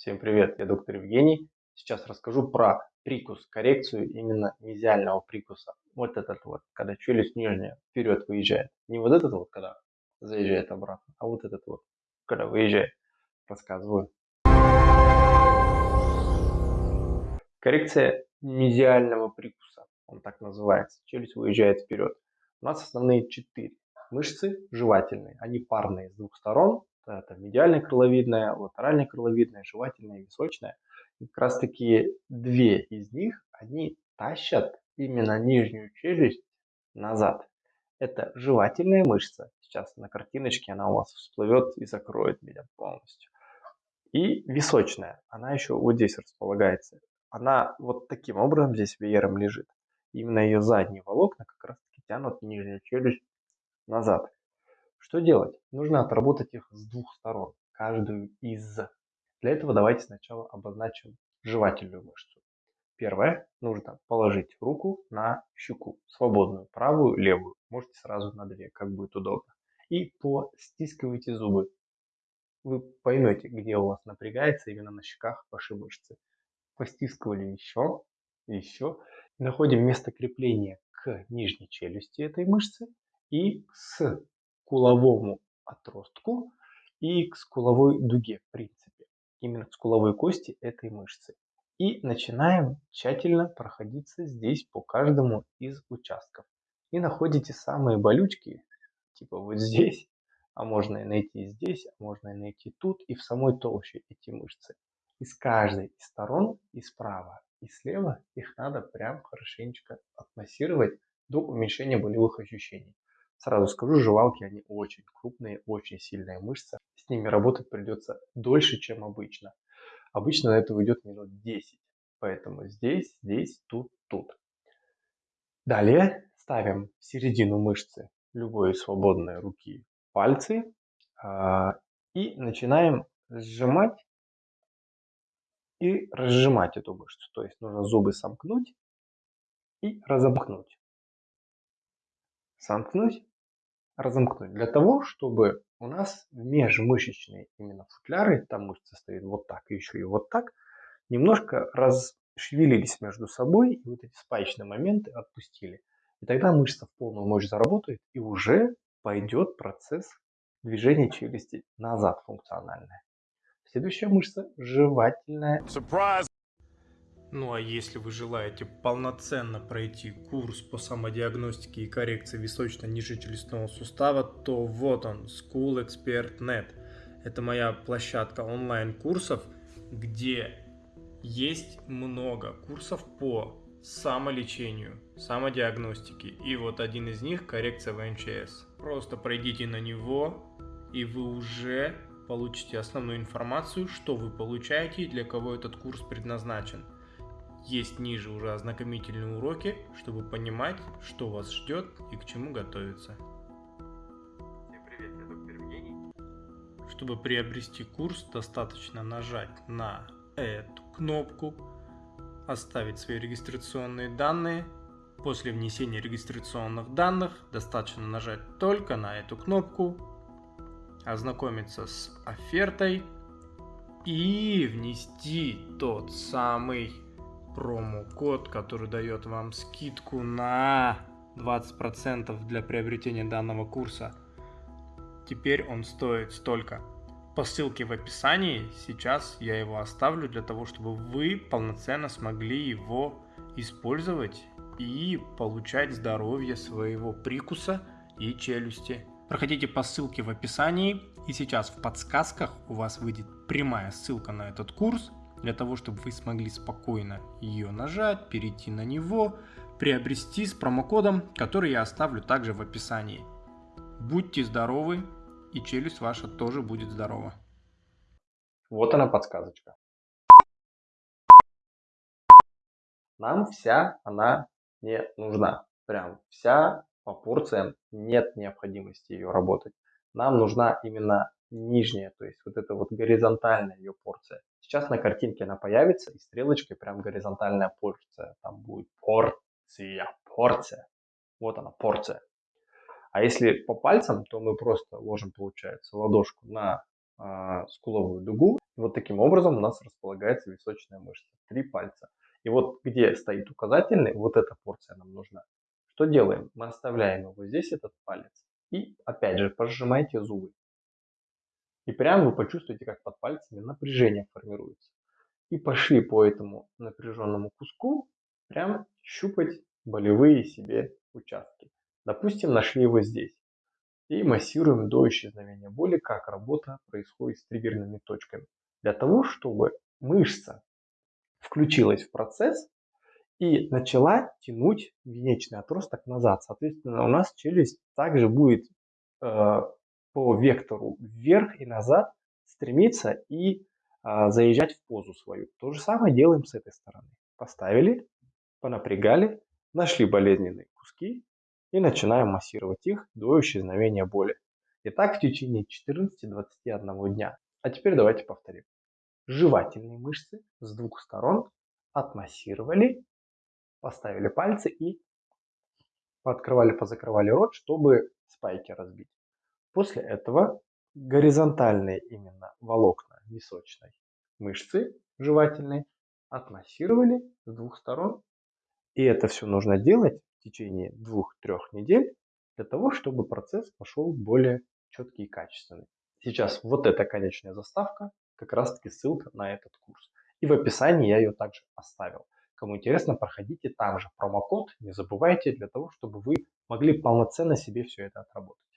Всем привет, я доктор Евгений. Сейчас расскажу про прикус, коррекцию именно мезиального прикуса. Вот этот вот, когда челюсть нижняя вперед выезжает. Не вот этот вот, когда заезжает обратно, а вот этот вот, когда выезжает. Рассказываю. Коррекция мезиального прикуса, он так называется. Челюсть выезжает вперед. У нас основные четыре мышцы жевательные, они парные с двух сторон, это медиальная крыловидная, латеральная крыловидная, жевательная и височная. И как раз таки две из них, они тащат именно нижнюю челюсть назад. Это жевательная мышца. Сейчас на картиночке она у вас всплывет и закроет меня полностью. И височная. Она еще вот здесь располагается. Она вот таким образом здесь веером лежит. Именно ее задние волокна как раз таки тянут нижнюю челюсть назад. Что делать? Нужно отработать их с двух сторон, каждую из. Для этого давайте сначала обозначим жевательную мышцу. Первое, нужно положить руку на щеку, свободную, правую, левую. Можете сразу на две, как будет удобно. И постискивайте зубы. Вы поймете, где у вас напрягается именно на щеках ваши мышцы. Постискивали еще, еще. Находим место крепления к нижней челюсти этой мышцы и с скуловому отростку и к скуловой дуге, в принципе. Именно к скуловой кости этой мышцы. И начинаем тщательно проходиться здесь по каждому из участков. И находите самые болючки, типа вот здесь, а можно и найти здесь, а можно и найти тут, и в самой толще эти мышцы. И с каждой из сторон, и справа, и слева, их надо прям хорошенечко отмассировать до уменьшения болевых ощущений. Сразу скажу, жевалки, они очень крупные, очень сильная мышца. С ними работать придется дольше, чем обычно. Обычно на это уйдет минут 10. Поэтому здесь, здесь, тут, тут. Далее ставим в середину мышцы любой свободной руки пальцы а, и начинаем сжимать и разжимать эту мышцу. То есть нужно зубы сомкнуть и разомкнуть. Сомкнуть разомкнуть. Для того, чтобы у нас межмышечные именно футляры, там мышцы стоят вот так и еще и вот так, немножко расшевелились между собой, и вот эти спаечные моменты отпустили. И тогда мышца в полную мощь заработает, и уже пойдет процесс движения челюсти назад функциональная. Следующая мышца – жевательная. Surprise! Ну а если вы желаете полноценно пройти курс по самодиагностике и коррекции височно-нижнечелюстного сустава, то вот он, School Expert Net. Это моя площадка онлайн-курсов, где есть много курсов по самолечению, самодиагностике. И вот один из них коррекция ВНЧС. Просто пройдите на него, и вы уже получите основную информацию, что вы получаете и для кого этот курс предназначен. Есть ниже уже ознакомительные уроки, чтобы понимать, что вас ждет и к чему готовиться. Всем привет, я доктор Евгений. Чтобы приобрести курс, достаточно нажать на эту кнопку, оставить свои регистрационные данные. После внесения регистрационных данных достаточно нажать только на эту кнопку, ознакомиться с офертой и внести тот самый промокод, который дает вам скидку на 20% для приобретения данного курса. Теперь он стоит столько. По ссылке в описании сейчас я его оставлю для того, чтобы вы полноценно смогли его использовать и получать здоровье своего прикуса и челюсти. Проходите по ссылке в описании и сейчас в подсказках у вас выйдет прямая ссылка на этот курс, для того, чтобы вы смогли спокойно ее нажать, перейти на него, приобрести с промокодом, который я оставлю также в описании. Будьте здоровы, и челюсть ваша тоже будет здорова. Вот она подсказочка. Нам вся она не нужна. Прям вся по порциям нет необходимости ее работать. Нам нужна именно нижняя, то есть вот эта вот горизонтальная ее порция. Сейчас на картинке она появится и стрелочкой прям горизонтальная порция. Там будет порция, порция. Вот она, порция. А если по пальцам, то мы просто ложим, получается, ладошку на а, скуловую дугу. Вот таким образом у нас располагается височная мышца. Три пальца. И вот где стоит указательный, вот эта порция нам нужна. Что делаем? Мы оставляем его здесь, этот палец. И опять же, пожимайте зубы. И прямо вы почувствуете, как под пальцами напряжение формируется. И пошли по этому напряженному куску прям щупать болевые себе участки. Допустим, нашли его здесь. И массируем до исчезновения боли, как работа происходит с триггерными точками. Для того, чтобы мышца включилась в процесс и начала тянуть венечный отросток назад. Соответственно, у нас челюсть также будет э, по вектору вверх и назад стремиться и э, заезжать в позу свою. То же самое делаем с этой стороны. Поставили, понапрягали, нашли болезненные куски и начинаем массировать их до исчезновения боли. И так в течение 14-21 дня. А теперь давайте повторим жевательные мышцы с двух сторон, отмассировали, поставили пальцы и пооткрывали, позакрывали рот, чтобы спайки разбить. После этого горизонтальные именно волокна височной мышцы жевательной отмассировали с двух сторон. И это все нужно делать в течение двух-трех недель для того, чтобы процесс пошел более четкий и качественный. Сейчас вот эта конечная заставка как раз таки ссылка на этот курс. И в описании я ее также оставил. Кому интересно, проходите там же промокод, не забывайте, для того, чтобы вы могли полноценно себе все это отработать.